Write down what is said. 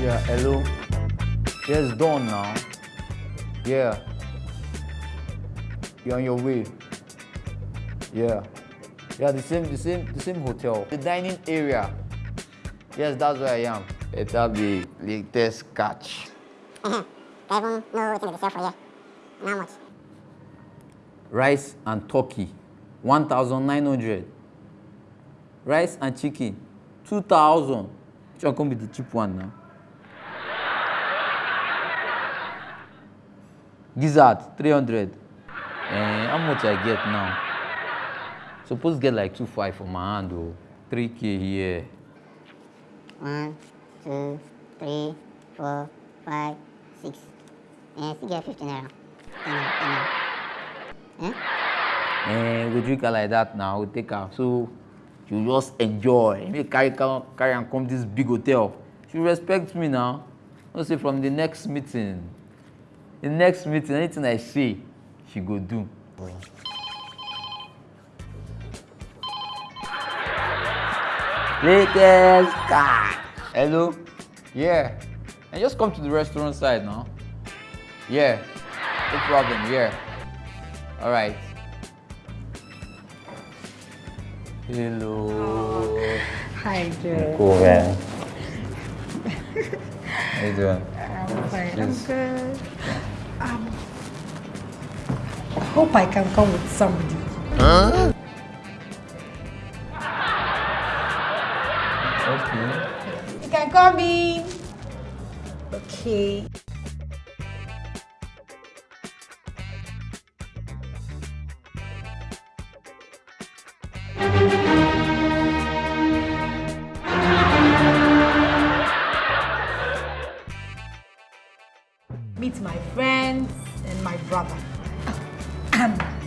Yeah, hello. it's done now. Yeah. You're on your way. Yeah. Yeah, the same, the same, the same hotel. The dining area. Yes, that's where I am. It'll be latest catch. Uh-huh. I even know what they sell for you. And how much? Rice and turkey, 1,900. Rice and chicken, 2,000. Which one come be the cheap one now? Gizzard, 300. Eh, how much I get now? Suppose get like 2.5 for my hand though. 3k here. One, two, three, four, five, six. And still get 15 naira. 10 naira, 10 naira. Eh? Eh, we drink am like that now, we take am. So you just enjoy. Make carry carry am come this big hotel. She respect me now. No say from the next meeting. The next meeting, anything I say, she go do. Latest car. Hello? Yeah. And just come to the restaurant side now. Yeah. No problem, yeah. All right. Hello. Hi, Joe. Cool, man. How you doing? I'm fine. I'm good. Um, I hope I can come with somebody. Huh? Okay. You can call me. Okay. Meet my friends and my brother. And